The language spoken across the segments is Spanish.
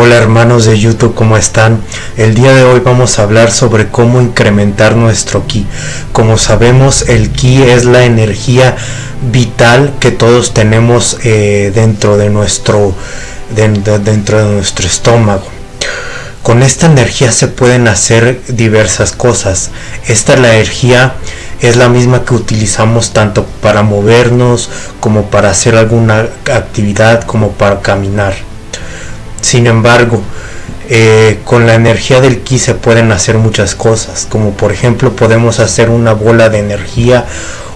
Hola hermanos de YouTube, ¿cómo están? El día de hoy vamos a hablar sobre cómo incrementar nuestro ki. Como sabemos, el ki es la energía vital que todos tenemos eh, dentro de nuestro dentro de nuestro estómago. Con esta energía se pueden hacer diversas cosas. Esta energía es la misma que utilizamos tanto para movernos como para hacer alguna actividad como para caminar. Sin embargo, eh, con la energía del ki se pueden hacer muchas cosas, como por ejemplo podemos hacer una bola de energía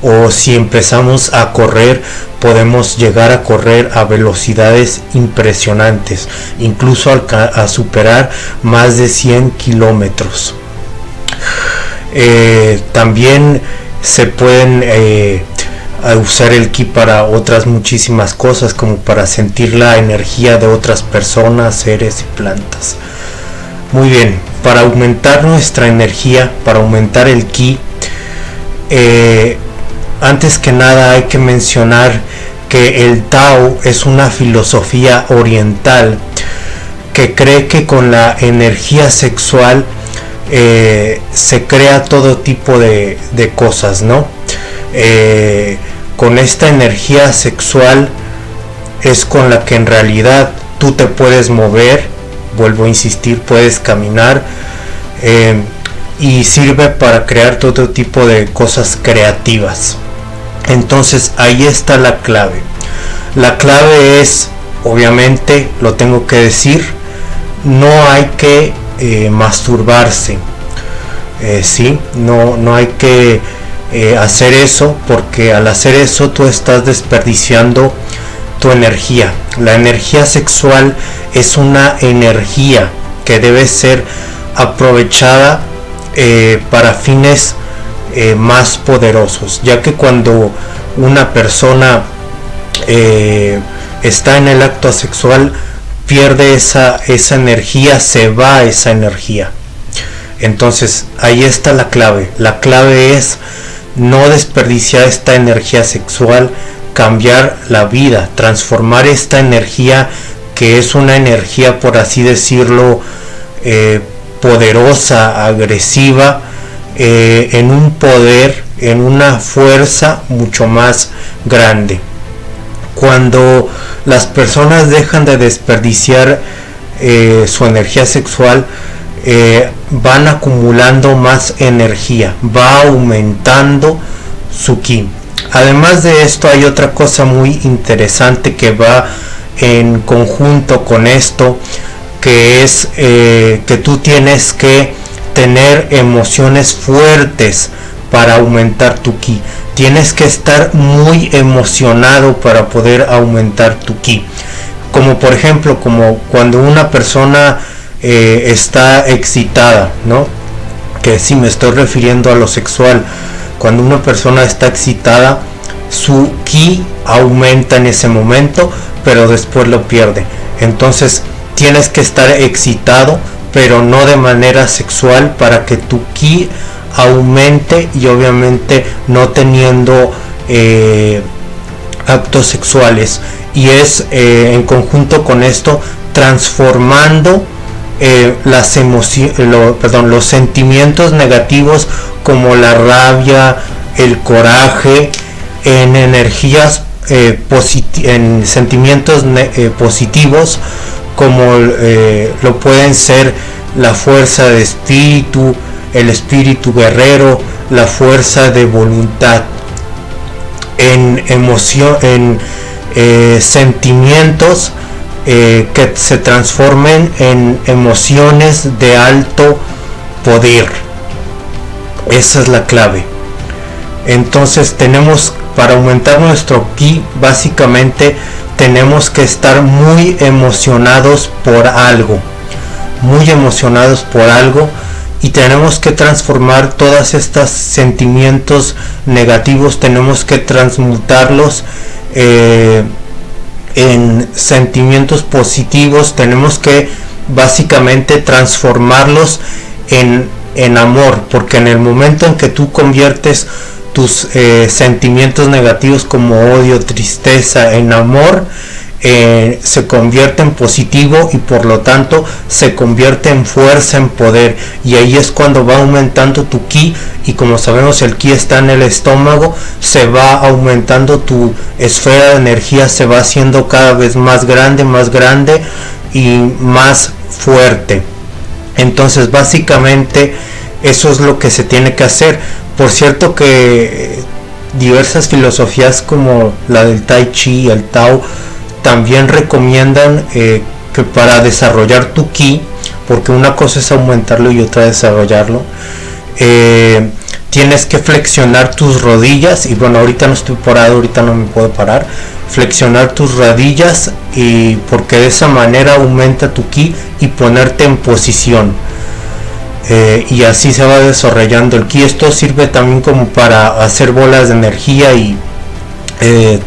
o si empezamos a correr podemos llegar a correr a velocidades impresionantes, incluso a, superar más de 100 kilómetros. Eh, también se pueden eh, usar el ki para otras muchísimas cosas como para sentir la energía de otras personas, seres y plantas. Muy bien, para aumentar nuestra energía, para aumentar el ki, eh, antes que nada hay que mencionar que el Tao es una filosofía oriental que cree que con la energía sexual eh, se crea todo tipo de, cosas, ¿no? Eh, con esta energía sexual es con la que en realidad tú te puedes mover, vuelvo a insistir, puedes caminar eh, y sirve para crear todo tipo de cosas creativas. Entonces ahí está la clave. La clave es, obviamente, lo tengo que decir, no hay que eh, masturbarse. Eh, sí, no, no hay que eh, hacer eso porque al hacer eso tú estás desperdiciando tu energía. La energía sexual es una energía que debe ser aprovechada para fines más poderosos, ya que cuando una persona está en el acto sexual, pierde esa, esa energía, se va esa energía. Entonces ahí está la clave. La clave es no desperdiciar esta energía sexual, cambiar la vida, transformar esta energía que es una energía, por así decirlo, eh, poderosa, agresiva, eh, en un poder, en una fuerza mucho más grande. Cuando las personas dejan de desperdiciar eh, su energía sexual, eh, van acumulando más energía, va aumentando su ki. Además de esto hay otra cosa muy interesante que va en conjunto con esto, que es eh, que tú tienes que tener emociones fuertes para aumentar tu ki tienes que estar muy emocionado para poder aumentar tu ki. Como por ejemplo, como cuando una persona eh, está excitada, ¿no? Que si me estoy refiriendo a lo sexual. Cuando una persona está excitada, su ki aumenta en ese momento, pero después lo pierde. Entonces tienes que estar excitado, pero no de manera sexual para que tu ki aumente y obviamente no teniendo eh, actos sexuales y es eh, en conjunto con esto transformando eh, las emociones perdón los sentimientos negativos como la rabia el coraje en energías en sentimientos positivos como lo pueden ser la fuerza de espíritu el espíritu guerrero, la fuerza de voluntad, en emoción, en eh, sentimientos eh, que se transformen en emociones de alto poder. Esa es la clave. Entonces tenemos para aumentar nuestro ki básicamente tenemos que estar muy emocionados por algo. Muy emocionados por algo y tenemos que transformar todos estos sentimientos negativos, tenemos que transmutarlos eh, en sentimientos positivos, tenemos que básicamente transformarlos en, en, amor, porque en el momento en que tú conviertes tus eh, sentimientos negativos como odio, tristeza en amor, eh, se convierte en positivo y por lo tanto se convierte en fuerza, en poder. Y ahí es cuando va aumentando tu ki y como sabemos el ki está en el estómago, se va aumentando tu esfera de energía, se va haciendo cada vez más grande, más grande y más fuerte. Entonces básicamente eso es lo que se tiene que hacer. Por cierto que diversas filosofías como la del Tai Chi, el Tao, también recomiendan eh, que para desarrollar tu ki, porque una cosa es aumentarlo y otra desarrollarlo, eh, tienes que flexionar tus rodillas y bueno ahorita no estoy parado ahorita no me puedo parar flexionar tus rodillas y porque de esa manera aumenta tu ki y ponerte en posición eh, y así se va desarrollando el ki. Esto sirve también como para hacer bolas de energía y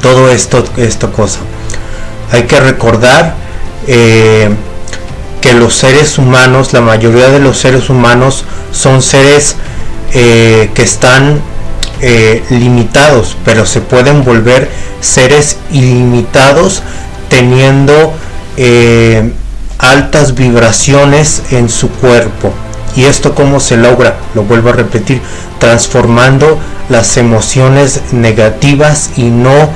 todo esto esta cosa hay que recordar eh, que los seres humanos, la mayoría de los seres humanos son seres eh, que están eh, limitados, pero se pueden volver seres ilimitados teniendo altas vibraciones en su cuerpo. ¿Y esto cómo se logra? Lo vuelvo a repetir, transformando las emociones negativas y no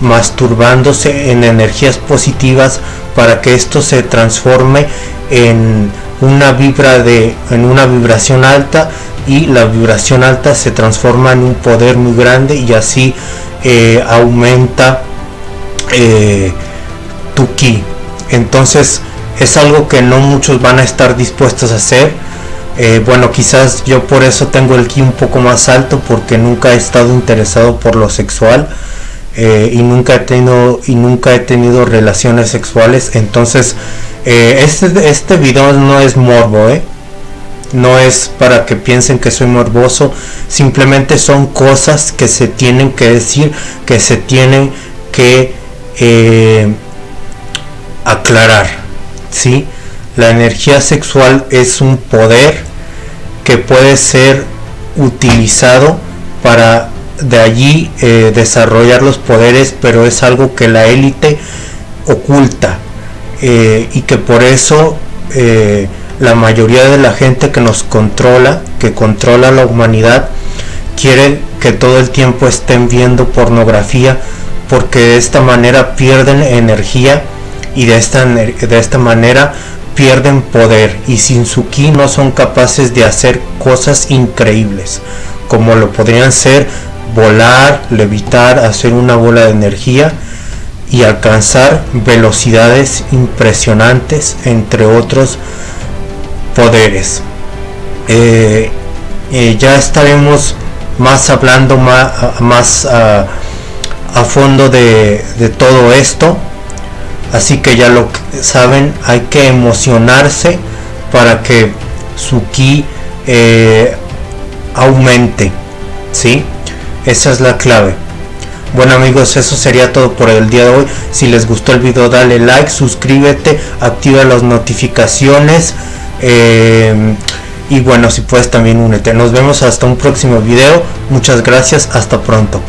masturbándose en energías positivas para que esto se transforme en una vibra de una vibración alta y la vibración alta se transforma en un poder muy grande y así eh, aumenta eh, tu ki. Entonces es algo que no muchos van a estar dispuestos a hacer. Eh, bueno quizás yo por eso tengo el ki un poco más alto porque nunca he estado interesado por lo sexual eh, y nunca he tenido y nunca he tenido relaciones sexuales entonces eh, este este video no es morbo ¿eh? no es para que piensen que soy morboso simplemente son cosas que se tienen que decir que se tienen que aclarar ¿sí? la energía sexual es un poder que puede ser utilizado para de allí eh, desarrollar los poderes, pero es algo que la élite oculta eh, y que por eso eh, la mayoría de la gente que nos controla, que controla la humanidad, quiere que todo el tiempo estén viendo pornografía porque de esta manera pierden energía y de esta, de esta manera pierden poder. Y sin su ki no son capaces de hacer cosas increíbles como lo podrían ser volar, levitar, hacer una bola de energía y alcanzar velocidades impresionantes, entre otros poderes. Eh, eh, ya estaremos más hablando más, a, fondo de, todo esto. Así que ya lo saben, hay que emocionarse para que su ki eh, aumente. ¿sí? Esa es la clave. Bueno amigos, eso sería todo por el día de hoy. Si les gustó el video dale like, suscríbete, activa las notificaciones. Eh, y bueno, si puedes también únete. Nos vemos hasta un próximo video. Muchas gracias, hasta pronto.